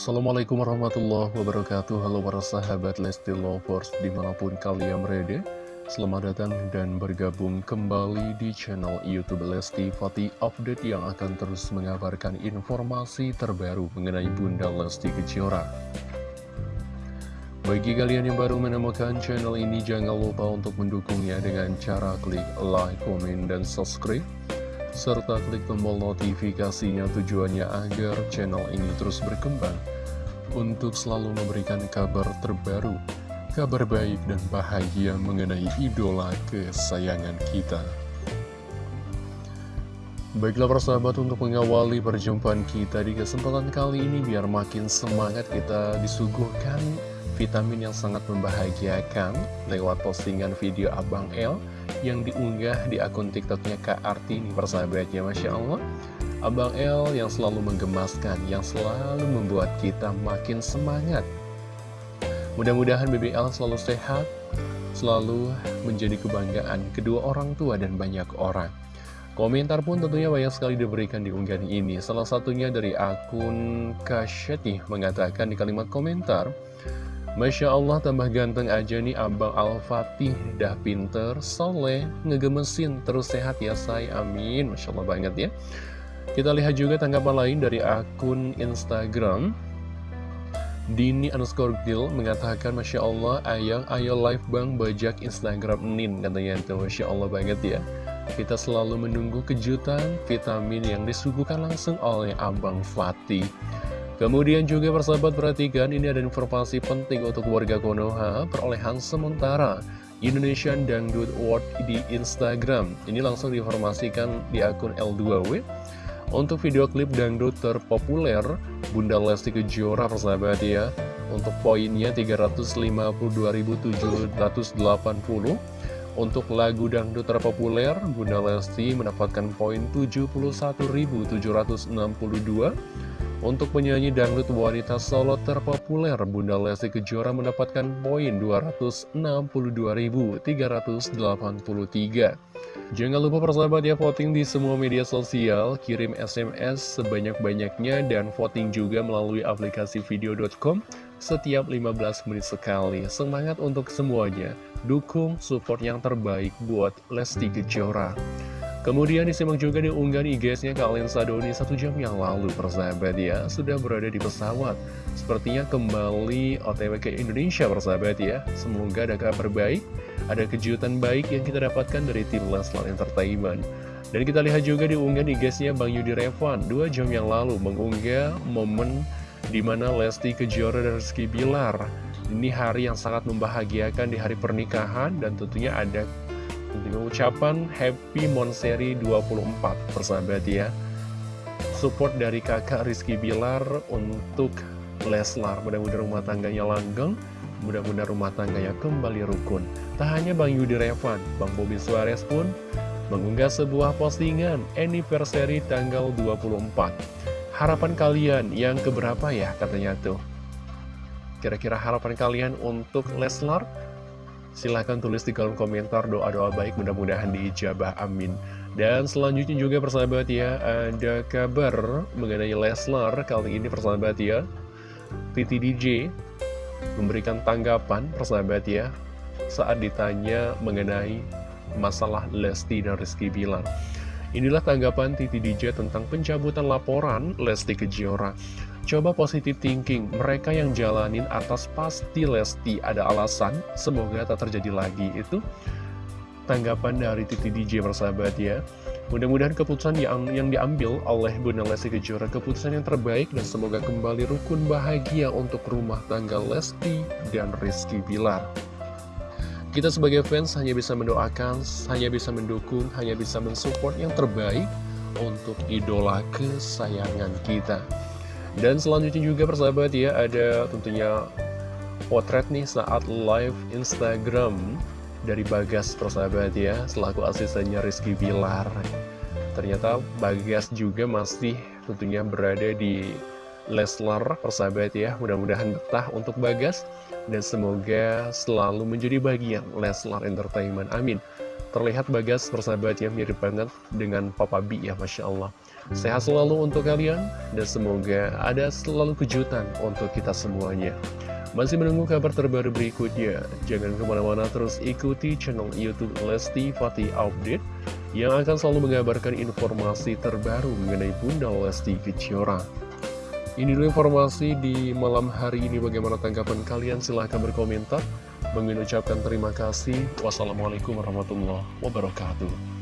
Assalamualaikum warahmatullahi wabarakatuh. Halo para sahabat Lesti Lovers di mana pun kalian berada Selamat datang dan bergabung kembali di channel Youtube Lesti Fatih Update Yang akan terus mengabarkan informasi terbaru mengenai Bunda Lesti Kejora. Bagi kalian yang baru menemukan channel ini Jangan lupa untuk mendukungnya dengan cara klik like, komen, dan subscribe serta klik tombol notifikasinya tujuannya agar channel ini terus berkembang untuk selalu memberikan kabar terbaru, kabar baik dan bahagia mengenai idola kesayangan kita. Baiklah persahabat untuk mengawali perjumpaan kita di kesempatan kali ini biar makin semangat kita disuguhkan vitamin yang sangat membahagiakan lewat postingan video Abang L yang diunggah di akun tiktoknya Kak Arti ini persahabatnya Masya Allah Abang L yang selalu menggemaskan, yang selalu membuat kita makin semangat. Mudah-mudahan BBL selalu sehat, selalu menjadi kebanggaan kedua orang tua dan banyak orang. Komentar pun tentunya banyak sekali diberikan di unggahan ini. Salah satunya dari akun Kasyeti mengatakan di kalimat komentar Masya Allah tambah ganteng aja nih Abang Al-Fatih. Dah pinter, soleh, ngegemesin Terus sehat ya say, amin. Masya Allah banget ya Kita lihat juga tanggapan lain dari akun Instagram Dini underscore Gil mengatakan Masya Allah ayang ayo live bang bajak Instagram Nin Katanya itu Masya Allah banget ya Kita selalu menunggu kejutan vitamin yang disuguhkan langsung oleh Abang Fatih Kemudian juga persahabat perhatikan ini ada informasi penting untuk warga Konoha perolehan sementara Indonesian Dangdut Award di Instagram. Ini langsung diinformasikan di akun L2W. Untuk video klip dangdut terpopuler Bunda Lesti Kejora persahabat ya. Untuk poinnya 352.780. Untuk lagu dangdut terpopuler Bunda Lesti mendapatkan poin 71.762. Untuk penyanyi dangdut wanita solo terpopuler, Bunda Lesti Kejora mendapatkan poin 262.383. Jangan lupa persahabat ya voting di semua media sosial, kirim SMS sebanyak-banyaknya dan voting juga melalui aplikasi video.com setiap 15 menit sekali. Semangat untuk semuanya, dukung support yang terbaik buat Lesti Kejora. Kemudian disimak juga di unggahan IG-nya Kak Lensa Doni satu jam yang lalu persahabat ya Sudah berada di pesawat. Sepertinya kembali OTW ke Indonesia persahabat ya. Semoga ada kabar baik Ada kejutan baik yang kita dapatkan dari tim Leslar Entertainment. Dan kita lihat juga di unggahan IG-nya Bang Yudi Revan Dua jam yang lalu mengunggah momen di mana Lesti Kejora dan Rizky Bilar. Ini hari yang sangat membahagiakan di hari pernikahan Dan tentunya ada Tentunya ucapan Happy Monseri 24 persahabat ya. Support dari kakak Rizky Bilar untuk Leslar. Mudah-mudahan rumah tangganya langgeng Mudah-mudahan rumah tangganya kembali rukun. Tak hanya Bang Yudi Revan Bang Bobi Suarez pun mengunggah sebuah postingan anniversary tanggal 24 Harapan kalian yang keberapa ya katanya tuh? Kira-kira harapan kalian untuk Leslar Silahkan tulis di kolom komentar doa-doa baik mudah-mudahan diijabah amin. Dan selanjutnya juga persahabat ya Ada kabar mengenai Leslar. Kali ini persahabat ya Titi DJ memberikan tanggapan persahabat ya Saat ditanya mengenai masalah Lesti dan Rizky Bilar. Inilah tanggapan Titi DJ tentang pencabutan laporan Lesti Kejora Coba positive thinking, mereka yang jalanin atas pasti Lesti ada alasan, semoga tak terjadi lagi. Itu tanggapan dari Titi DJ persahabat ya. Mudah-mudahan keputusan yang, yang diambil oleh Bunda Lesti Kejora keputusan yang terbaik dan semoga kembali rukun bahagia untuk rumah tangga Lesti dan Rizky Bilar. Kita sebagai fans hanya bisa mendoakan, hanya bisa mendukung, hanya bisa mensupport yang terbaik untuk idola kesayangan kita. Dan selanjutnya juga persahabat ya, ada tentunya potret nih saat live Instagram dari Bagas persahabat ya, selaku asistennya Rizky Bilar. Ternyata Bagas juga masih tentunya berada di Leslar persahabat ya, mudah-mudahan betah untuk Bagas dan semoga selalu menjadi bagian Leslar Entertainment. Amin. Terlihat Bagas persahabat ya mirip banget dengan Papa B ya Masya Allah. Sehat selalu untuk kalian dan semoga ada selalu kejutan untuk kita semuanya. Masih menunggu kabar terbaru berikutnya. Jangan ke mana-mana terus ikuti channel Youtube Lesti Fatih Update Yang akan selalu mengabarkan informasi terbaru mengenai Bunda Lesti Kejora. Ini dulu informasi di malam hari ini. Bagaimana tanggapan kalian? Silahkan berkomentar mengucapkan terima kasih. Wassalamualaikum warahmatullahi wabarakatuh.